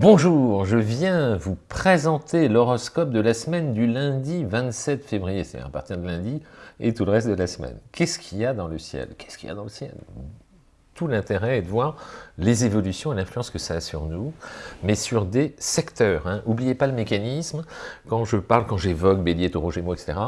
Bonjour, je viens vous présenter l'horoscope de la semaine du lundi 27 février, c'est à partir de lundi, et tout le reste de la semaine. Qu'est-ce qu'il y a dans le ciel? Qu'est-ce qu'il y a dans le ciel? Tout l'intérêt est de voir les évolutions et l'influence que ça a sur nous, mais sur des secteurs. N'oubliez hein. pas le mécanisme, quand je parle, quand j'évoque Bélier, Taureau, Gémeaux, etc.,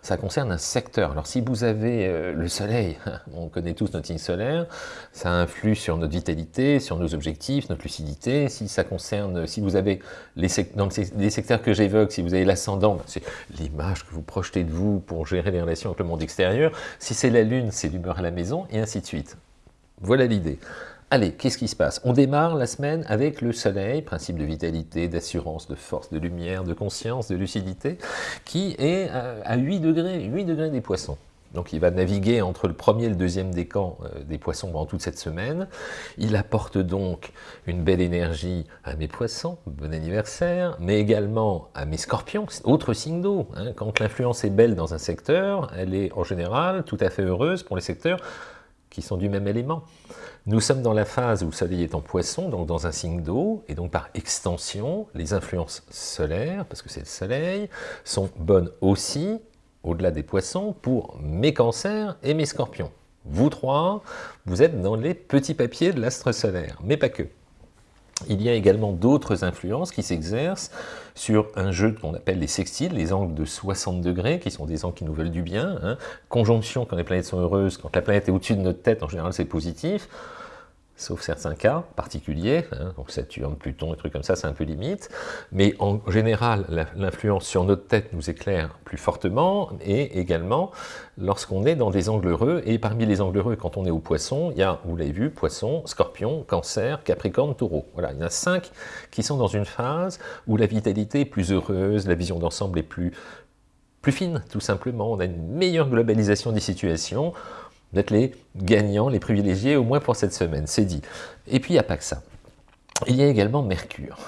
ça concerne un secteur. Alors si vous avez euh, le soleil, on connaît tous notre signe solaire, ça influe sur notre vitalité, sur nos objectifs, notre lucidité. Si ça concerne, si vous avez les, dans les secteurs que j'évoque, si vous avez l'ascendant, ben, c'est l'image que vous projetez de vous pour gérer les relations avec le monde extérieur. Si c'est la lune, c'est l'humeur à la maison, et ainsi de suite. Voilà l'idée. Allez, qu'est-ce qui se passe? On démarre la semaine avec le soleil, principe de vitalité, d'assurance, de force, de lumière, de conscience, de lucidité, qui est à 8 degrés, 8 degrés des poissons. Donc il va naviguer entre le premier et le deuxième décan euh, des poissons pendant toute cette semaine. Il apporte donc une belle énergie à mes poissons, bon anniversaire, mais également à mes scorpions, autre signe d'eau. Hein. Quand l'influence est belle dans un secteur, elle est en général tout à fait heureuse pour les secteurs qui sont du même élément. Nous sommes dans la phase où le soleil est en poisson, donc dans un signe d'eau, et donc par extension, les influences solaires, parce que c'est le soleil, sont bonnes aussi, au-delà des poissons, pour mes cancers et mes scorpions. Vous trois, vous êtes dans les petits papiers de l'astre solaire, mais pas que il y a également d'autres influences qui s'exercent sur un jeu qu'on appelle les sextiles, les angles de 60 degrés, qui sont des angles qui nous veulent du bien. Hein. Conjonction quand les planètes sont heureuses, quand la planète est au-dessus de notre tête, en général c'est positif sauf certains cas particuliers, hein, donc Saturne, Pluton, et trucs comme ça, c'est un peu limite, mais en général, l'influence sur notre tête nous éclaire plus fortement, et également lorsqu'on est dans des angles heureux, et parmi les angles heureux, quand on est au poisson, il y a, vous l'avez vu, poisson, scorpion, cancer, capricorne, taureau. Voilà, il y en a cinq qui sont dans une phase où la vitalité est plus heureuse, la vision d'ensemble est plus, plus fine, tout simplement, on a une meilleure globalisation des situations, d'être les gagnants, les privilégiés, au moins pour cette semaine, c'est dit. Et puis, il n'y a pas que ça. Il y a également Mercure.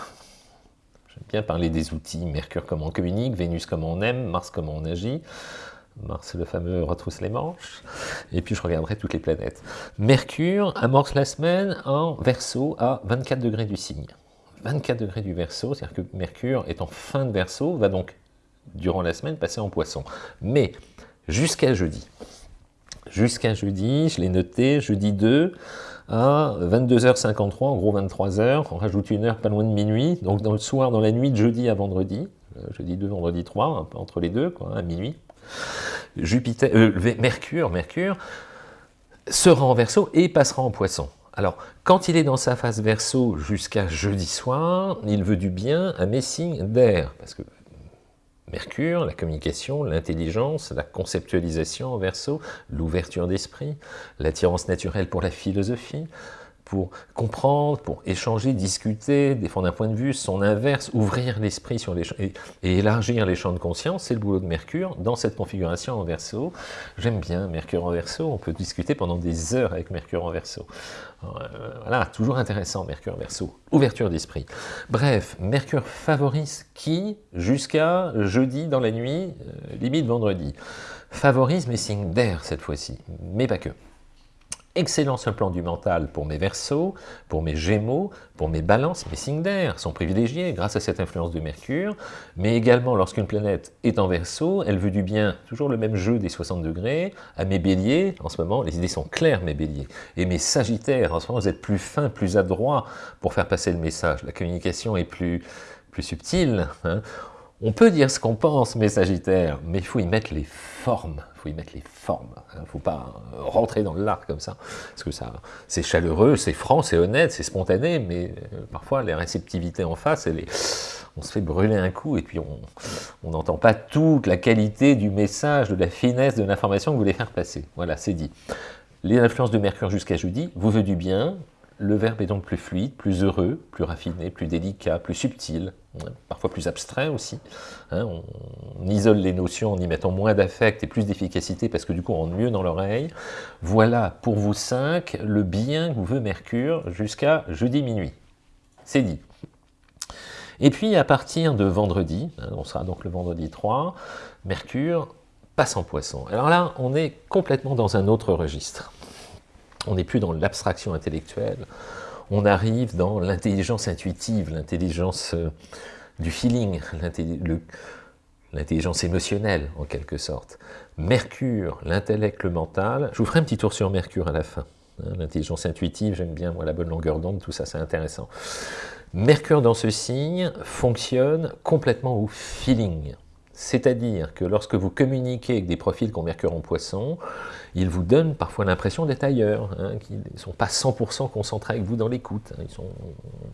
J'aime bien parler des outils, Mercure comment on communique, Vénus comment on aime, Mars comment on agit. Mars, le fameux retrousse les manches. Et puis, je regarderai toutes les planètes. Mercure amorce la semaine en Verseau à 24 degrés du signe. 24 degrés du Verseau, c'est-à-dire que Mercure est en fin de Verseau, va donc, durant la semaine, passer en Poisson. Mais, jusqu'à jeudi, jusqu'à jeudi, je l'ai noté, jeudi 2, à 22h53, en gros 23h, on rajoute une heure pas loin de minuit, donc dans le soir, dans la nuit de jeudi à vendredi, euh, jeudi 2, vendredi 3, entre les deux, quoi, à minuit, Jupiter, euh, Mercure, Mercure sera en Verseau et passera en Poisson. Alors, quand il est dans sa phase Verseau jusqu'à jeudi soir, il veut du bien à mes signes d'air, parce que Mercure, la communication, l'intelligence, la conceptualisation en verso, l'ouverture d'esprit, l'attirance naturelle pour la philosophie, pour comprendre, pour échanger, discuter, défendre un point de vue, son inverse, ouvrir l'esprit sur les et, élargir les champs de conscience, c'est le boulot de Mercure dans cette configuration en verso. J'aime bien Mercure en verso, on peut discuter pendant des heures avec Mercure en verso. Euh, voilà, toujours intéressant Mercure en verso. Ouverture d'esprit. Bref, Mercure favorise qui jusqu'à jeudi dans la nuit, euh, limite vendredi. Favorise mes signes d'air cette fois-ci, mais pas que excellent sur le plan du mental pour mes versos, pour mes gémeaux, pour mes balances, mes signes d'air sont privilégiés grâce à cette influence de Mercure, mais également lorsqu'une planète est en verso, elle veut du bien, toujours le même jeu des 60 degrés, à mes béliers, en ce moment, les idées sont claires mes béliers, et mes sagittaires, en ce moment vous êtes plus fins, plus adroits pour faire passer le message, la communication est plus, plus subtile, hein. On peut dire ce qu'on pense, mes Sagittaires, mais il faut y mettre les formes. Faut y mettre les formes. Il ne faut pas rentrer dans l'arc comme ça. Parce que ça, c'est chaleureux, c'est franc, c'est honnête, c'est spontané, mais euh, parfois, les réceptivités en face, on se fait brûler un coup et puis on n'entend pas toute la qualité du message, de la finesse de l'information que vous voulez faire passer. Voilà, c'est dit. Les influences de Mercure jusqu'à jeudi vous veut du bien, le verbe est donc plus fluide, plus heureux, plus raffiné, plus délicat, plus subtil, parfois plus abstrait aussi. Hein, on, isole les notions en y mettant moins d'affect et plus d'efficacité parce que du coup on rentre mieux dans l'oreille. Voilà pour vous cinq le bien que vous veut Mercure jusqu'à jeudi minuit. C'est dit. Et puis à partir de vendredi, hein, on sera donc le vendredi 3, Mercure passe en poisson. Alors là, on est complètement dans un autre registre. On n'est plus dans l'abstraction intellectuelle, on arrive dans l'intelligence intuitive, l'intelligence euh, du feeling, l'intelligence émotionnelle en quelque sorte. Mercure, l'intellect, le mental. Je vous ferai un petit tour sur Mercure à la fin. Hein, l'intelligence intuitive, j'aime bien moi, la bonne longueur d'onde, tout ça c'est intéressant. Mercure dans ce signe fonctionne complètement au feeling. C'est-à-dire que lorsque vous communiquez avec des profils qui ont Mercure en poisson, ils vous donnent parfois l'impression d'être ailleurs, hein, qu'ils ne sont pas 100% concentrés avec vous dans l'écoute. Hein. ils sont,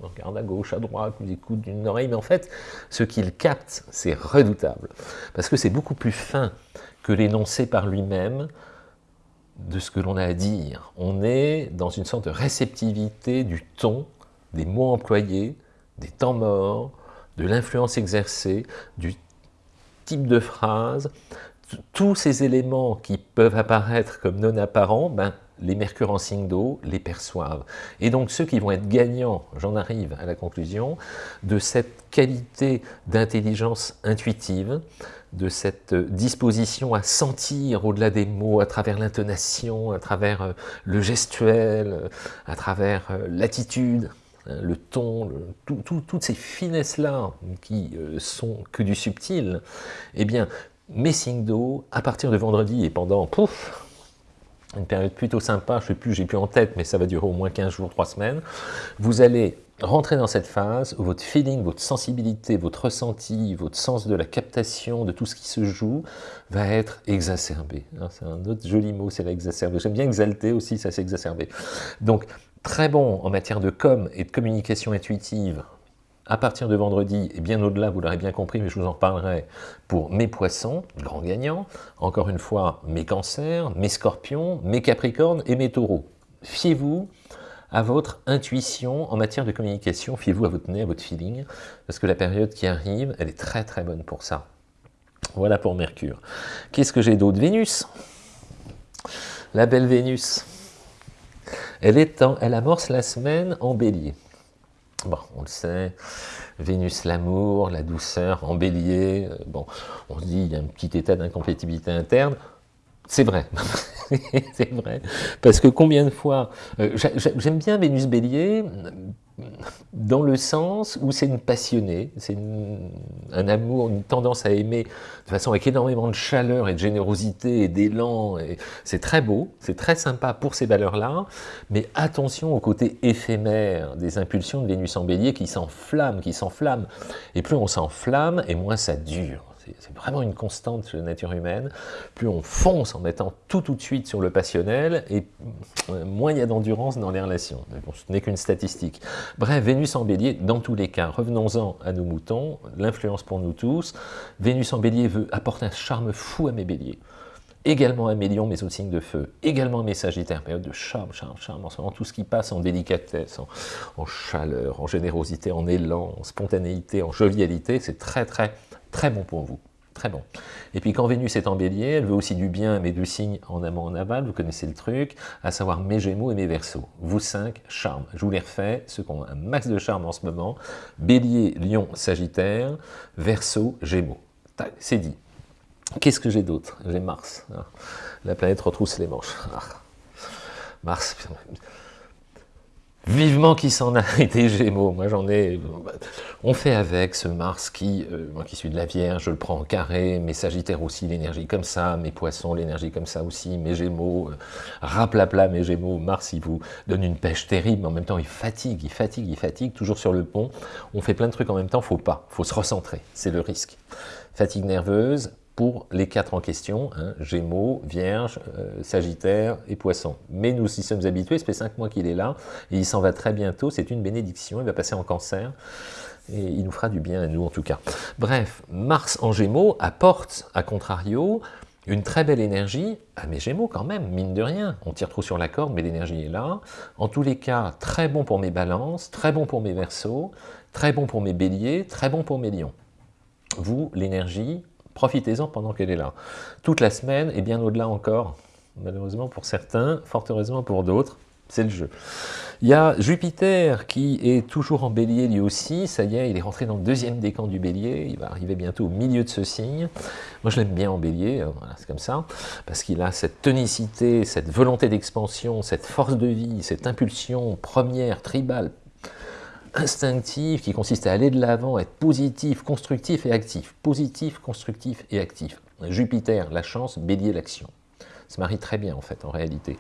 regardent à gauche, à droite, ils écoutent d'une oreille, mais en fait, ce qu'ils captent, c'est redoutable. Parce que c'est beaucoup plus fin que l'énoncé par lui-même de ce que l'on a à dire. On est dans une sorte de réceptivité du ton, des mots employés, des temps morts, de l'influence exercée, du type de phrase, tous ces éléments qui peuvent apparaître comme non apparents, ben, les mercures en signe d'eau les perçoivent. Et donc ceux qui vont être gagnants, j'en arrive à la conclusion, de cette qualité d'intelligence intuitive, de cette disposition à sentir au-delà des mots, à travers l'intonation, à travers euh, le gestuel, à travers euh, hein, le ton, toutes ces finesses-là qui euh, sont que du subtil, eh bien, mes signes d'eau, à partir de vendredi et pendant, pouf, une période plutôt sympa, je sais plus, j'ai plus en tête, mais ça va durer au moins 15 jours, 3 semaines, vous allez rentrer dans cette phase où votre feeling, votre sensibilité, votre ressenti, votre sens de la captation, de tout ce qui se joue, va être exacerbé. Hein, c'est un autre joli mot, c'est l'exacerbé. J'aime bien exalter aussi, ça c'est exacerbé. Donc, très bon en matière de com et de communication intuitive, à partir de vendredi, et bien au-delà, vous l'aurez bien compris, mais je vous en parlerai pour mes poissons, grands gagnants, encore une fois, mes cancers, mes scorpions, mes capricornes et mes taureaux. Fiez-vous à votre intuition en matière de communication, fiez-vous à votre nez, à votre feeling, parce que la période qui arrive, elle est très très bonne pour ça. Voilà pour Mercure. Qu'est-ce que j'ai d'autre? Vénus. La belle Vénus. Elle, est elle amorce la semaine en bélier. Bon, on le sait, Vénus l'amour, la douceur en bélier, euh, bon, on se dit il y a un petit état d'incompatibilité interne, c'est vrai, c'est vrai, parce que combien de fois, euh, j'aime bien Vénus Bélier, dans le sens où c'est une passionnée, c'est un amour, une tendance à aimer de façon avec énormément de chaleur et de générosité et d'élan, c'est très beau, c'est très sympa pour ces valeurs-là, mais attention au côté éphémère des impulsions de Vénus en bélier qui s'enflamment, qui s'enflamment, et plus on s'enflamme, et moins ça dure c'est vraiment une constante chez la nature humaine, plus on fonce en mettant tout tout de suite sur le passionnel, et euh, moins il y a d'endurance dans les relations. ce n'est qu'une statistique. Bref, Vénus en bélier, dans tous les cas, revenons-en à nos moutons, l'influence pour nous tous, Vénus en bélier veut apporter un charme fou à mes béliers également mes lions, mais au signe de feu, également mes sagittaires, période de charme, charme, charme, en ce moment, tout ce qui passe en délicatesse, en, en chaleur, en générosité, en élan, en spontanéité, en jovialité, c'est très très Très bon pour vous. Très bon. Et puis quand Vénus est en bélier, elle veut aussi du bien à mes deux signes en amont, en aval, vous connaissez le truc, à savoir mes gémeaux et mes versos. Vous cinq, charme. Je vous les refais, ceux qui ont un max de charme en ce moment. Bélier, lion, sagittaire, verso, gémeaux. C'est dit. Qu'est-ce que j'ai d'autre? J'ai Mars. Ah. La planète retrousse les manches. Ah. Mars, Vivement qui s'en a été Gémeaux, moi j'en ai... On fait avec ce Mars qui, euh, moi qui suis de la Vierge, je le prends en carré, mes Sagittaires aussi, l'énergie comme ça, mes Poissons, l'énergie comme ça aussi, mes Gémeaux, euh, raplapla mes Gémeaux, Mars il vous donne une pêche terrible, mais en même temps il fatigue, il fatigue, il fatigue, toujours sur le pont, on fait plein de trucs en même temps, faut pas, faut se recentrer, c'est le risque. Fatigue nerveuse, pour les quatre en question, hein, Gémeaux, Vierge, euh, Sagittaire et Poisson. Mais nous y sommes habitués, ça fait cinq mois qu'il est là, et il s'en va très bientôt, c'est une bénédiction, il va passer en cancer, et il nous fera du bien à nous en tout cas. Bref, Mars en Gémeaux apporte, à contrario, une très belle énergie à mes Gémeaux quand même, mine de rien. On tire trop sur la corde, mais l'énergie est là. En tous les cas, très bon pour mes balances, très bon pour mes versos, très bon pour mes béliers, très bon pour mes lions. Vous, l'énergie, Profitez-en pendant qu'elle est là. Toute la semaine et bien au-delà encore, malheureusement pour certains, fort heureusement pour d'autres. c'est le jeu. Il y a Jupiter qui est toujours en bélier lui aussi, ça y est, il est rentré dans le deuxième décan du bélier, il va arriver bientôt au milieu de ce signe. Moi je l'aime bien en bélier, voilà, c'est comme ça, parce qu'il a cette tonicité, cette volonté d'expansion, cette force de vie, cette impulsion première, tribale, instinctive, qui consiste à aller de l'avant, être positif, constructif et actif. Positif, constructif et actif. Jupiter, la chance, bélier, l'action se marie très bien en fait en réalité.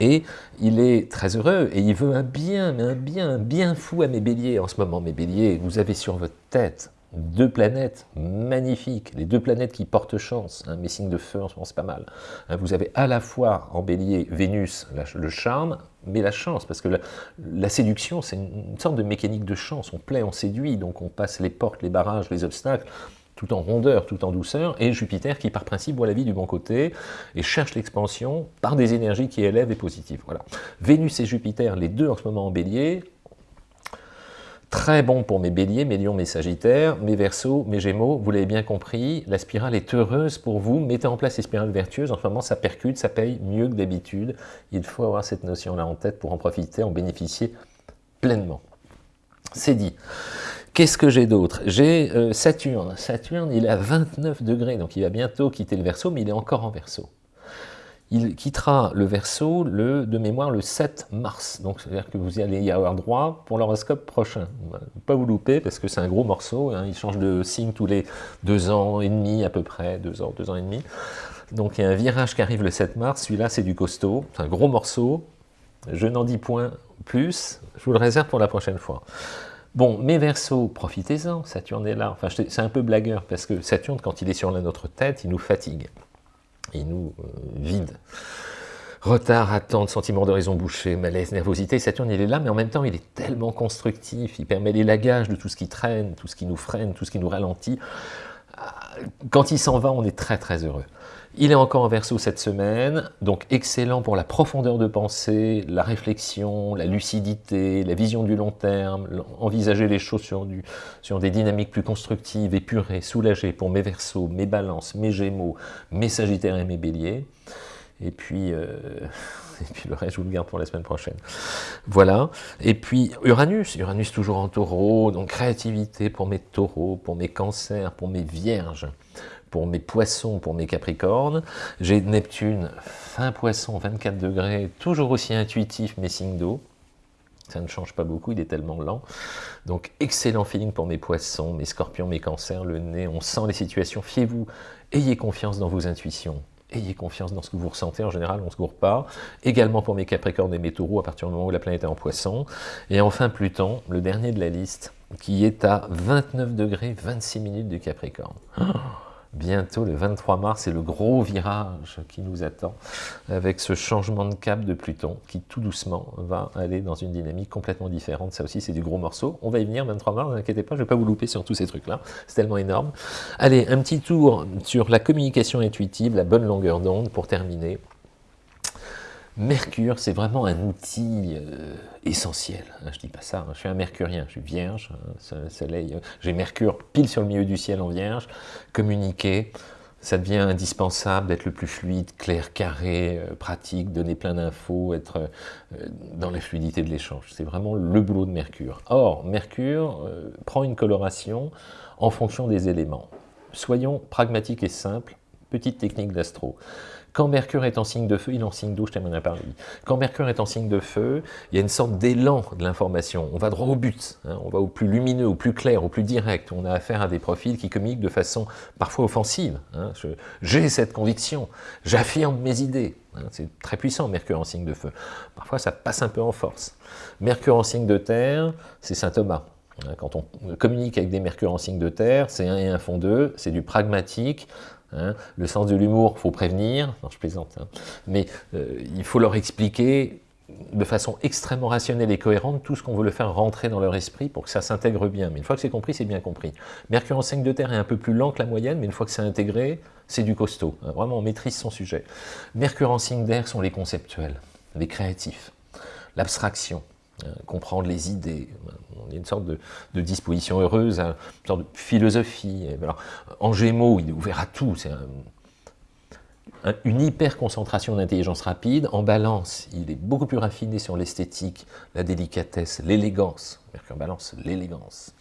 Et il est très heureux et il veut un bien, mais un bien, un bien fou à mes béliers en ce moment. Mes béliers, vous avez sur votre tête deux planètes magnifiques, les deux planètes qui portent chance, hein, mes signes de feu en ce moment c'est pas mal. Hein, vous avez à la fois en bélier Vénus, le charme, mais la chance, parce que la, séduction c'est une, sorte de mécanique de chance, on plaît, on séduit, donc on passe les portes, les barrages, les obstacles, tout en rondeur, tout en douceur, et Jupiter qui par principe voit la vie du bon côté et cherche l'expansion par des énergies qui élèvent et positives. Voilà. Vénus et Jupiter, les deux en ce moment en bélier, très bon pour mes béliers, mes lions, mes sagittaires, mes versos, mes gémeaux, vous l'avez bien compris, la spirale est heureuse pour vous, mettez en place les spirales vertueuses, en ce moment ça percute, ça paye mieux que d'habitude, il faut avoir cette notion-là en tête pour en profiter, en bénéficier pleinement. C'est dit. Qu'est-ce que j'ai d'autre? J'ai euh, Saturne. Saturne, il est à 29 degrés, donc il va bientôt quitter le Verseau, mais il est encore en Verseau. Il quittera le Verseau, de mémoire, le 7 mars. Donc, c'est-à-dire que vous allez y avoir droit pour l'horoscope prochain. Pas vous louper, parce que c'est un gros morceau. Hein. il change de signe tous les deux ans et demi, à peu près, deux ans, deux ans et demi. Donc, il y a un virage qui arrive le 7 mars. Celui-là, c'est du costaud. C'est un gros morceau. Je n'en dis point plus. Je vous le réserve pour la prochaine fois. Bon, mes versos, profitez-en, Saturne est là. Enfin, c'est un peu blagueur, parce que Saturne, quand il est sur notre tête, il nous fatigue. Il nous euh, vide. Retard, attente, sentiment d'horizon bouché, malaise, nervosité. Saturne, il est là, mais en même temps, il est tellement constructif. Il permet l'élagage de tout ce qui traîne, tout ce qui nous freine, tout ce qui nous ralentit. Quand il s'en va, on est très très heureux. Il est encore en verso cette semaine, donc excellent pour la profondeur de pensée, la réflexion, la lucidité, la vision du long terme, envisager les choses sur des dynamiques plus constructives, épurées, soulagées pour mes versos, mes balances, mes gémeaux, mes sagittaires et mes béliers. Et puis, euh, et puis le reste, je vous le garde pour la semaine prochaine. Voilà. Et puis Uranus, Uranus toujours en taureau, donc créativité pour mes taureaux, pour mes cancers, pour mes vierges pour mes poissons, pour mes capricornes. J'ai Neptune, fin poisson, 24 degrés, toujours aussi intuitif, mes signes d'eau. Ça ne change pas beaucoup, il est tellement lent. Donc, excellent feeling pour mes poissons, mes scorpions, mes cancers, le nez. On sent les situations. Fiez-vous, ayez confiance dans vos intuitions. Ayez confiance dans ce que vous ressentez, en général, on ne se gourre pas. Également pour mes capricornes et mes taureaux, à partir du moment où la planète est en poisson. Et enfin, Pluton, le dernier de la liste, qui est à 29 degrés, 26 minutes du capricorne. Oh bientôt, le 23 mars, c'est le gros virage qui nous attend, avec ce changement de cap de Pluton, qui tout doucement va aller dans une dynamique complètement différente. Ça aussi, c'est du gros morceau. On va y venir, 23 mars, ne vous inquiétez pas, je ne vais pas vous louper sur tous ces trucs-là. C'est tellement énorme. Allez, un petit tour sur la communication intuitive, la bonne longueur d'onde, pour terminer. Mercure, c'est vraiment un outil euh, essentiel. Hein, je dis pas ça, hein. je suis un mercurien, je suis vierge, hein, soleil, euh, j'ai Mercure pile sur le milieu du ciel en vierge, communiquer, ça devient indispensable d'être le plus fluide, clair, carré, euh, pratique, donner plein d'infos, être dans la fluidité de l'échange. C'est vraiment le boulot de Mercure. Or, Mercure prend une coloration en fonction des éléments. Soyons pragmatiques et simples, petite technique d'astro. Quand Mercure est en signe de feu, il est en signe d'eau, je t'en ai parlé. Quand Mercure est en signe de feu, il y a une sorte d'élan de l'information. On va droit au but, hein. on va au plus lumineux, au plus clair, au plus direct. On a affaire à des profils qui communiquent de façon parfois offensive. Hein. J'ai cette conviction, j'affirme mes idées. Hein. C'est très puissant, Mercure en signe de feu. Parfois, ça passe un peu en force. Mercure en signe de terre, c'est Saint Thomas. Quand on communique avec des mercures en signe de terre, c'est un et un font deux, c'est du pragmatique, Hein. Le sens de l'humour, faut prévenir, je plaisante, hein. mais euh, il faut leur expliquer de façon extrêmement rationnelle et cohérente tout ce qu'on veut le faire rentrer dans leur esprit pour que ça s'intègre bien. Mais une fois que c'est compris, c'est bien compris. Mercure en signe de terre est un peu plus lent que la moyenne, mais une fois que c'est intégré, c'est du costaud. Hein. Vraiment, on maîtrise son sujet. Mercure en signe d'air sont les conceptuels, les créatifs, l'abstraction, comprendre les idées. On a une sorte de, disposition heureuse, hein, une sorte de philosophie. en Gémeaux, il est ouvert à tout. C'est une hyper concentration d'intelligence rapide. En balance, il est beaucoup plus raffiné sur l'esthétique, la délicatesse, l'élégance. Mercure balance, l'élégance.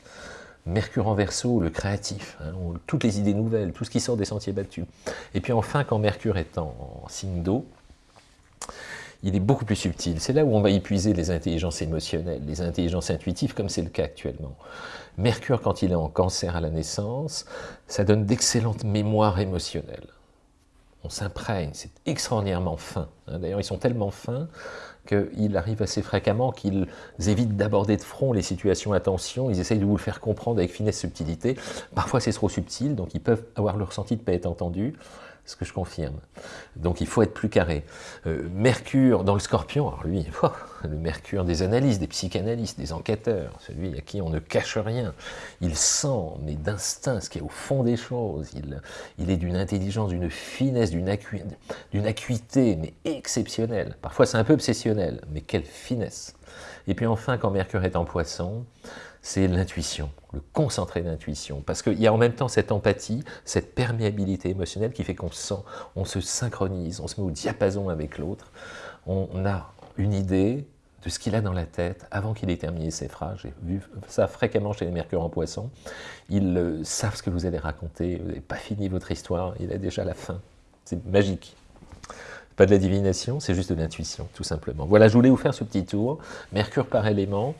Mercure en verso, le créatif, hein, toutes les idées nouvelles, tout ce qui sort des sentiers battus. Et puis enfin, quand Mercure est en, signe d'eau, il est beaucoup plus subtil. C'est là où on va épuiser les intelligences émotionnelles, les intelligences intuitives, comme c'est le cas actuellement. Mercure, quand il est en cancer à la naissance, ça donne d'excellentes mémoires émotionnelles. On s'imprègne, c'est extraordinairement fin. Hein. D'ailleurs, ils sont tellement fins qu'il arrive assez fréquemment qu'ils évitent d'aborder de front les situations à tension, ils essayent de vous le faire comprendre avec finesse, subtilité. Parfois c'est trop subtil, donc ils peuvent avoir le ressenti de ne pas être entendus ce que je confirme. Donc il faut être plus carré. Euh, Mercure dans le scorpion, alors lui, le Mercure des analystes, des psychanalystes, des enquêteurs, celui à qui on ne cache rien, il sent, mais d'instinct, ce qui est au fond des choses, il, il est d'une intelligence, d'une finesse, d'une acuité, mais exceptionnelle. Parfois c'est un peu obsessionnel, mais quelle finesse. Et puis enfin, quand Mercure est en poisson, c'est l'intuition, le concentré d'intuition. Parce qu'il y a en même temps cette empathie, cette perméabilité émotionnelle qui fait qu'on sent, on se synchronise, on se met au diapason avec l'autre. On a une idée de ce qu'il a dans la tête avant qu'il ait terminé ses phrases. J'ai vu ça fréquemment chez les Mercure en Poisson. Ils euh, savent ce que vous allez raconter, vous n'avez pas fini votre histoire, il a déjà la fin. C'est magique. Pas de la divination, c'est juste de l'intuition, tout simplement. Voilà, je voulais vous faire ce petit tour. Mercure par élément.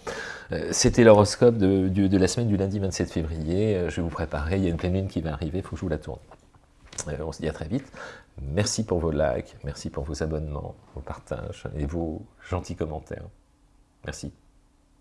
Euh, c'était l'horoscope de, la semaine du lundi 27 février. Euh, je vais vous préparer, il y a une pleine lune qui va arriver, il faut que je vous la tourne. Euh, on se dit à très vite. Merci pour vos likes, merci pour vos abonnements, vos partages et vos gentils commentaires. Merci.